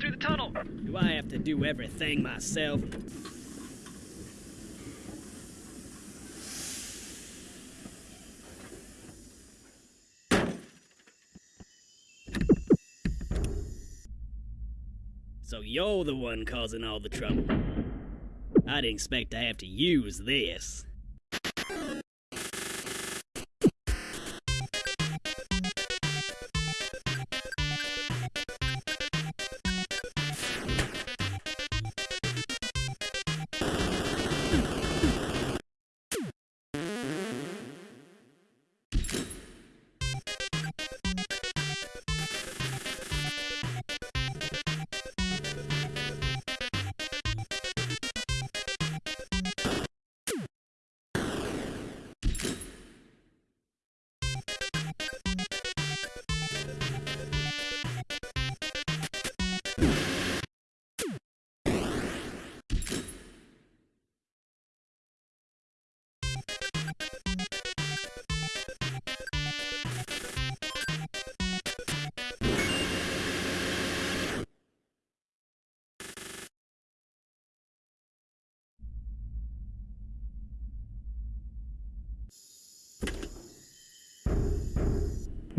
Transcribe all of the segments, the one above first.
through the tunnel. Do I have to do everything myself? So you're the one causing all the trouble. I didn't expect to have to use this.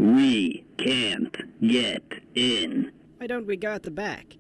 We can't get in. Why don't we go at the back?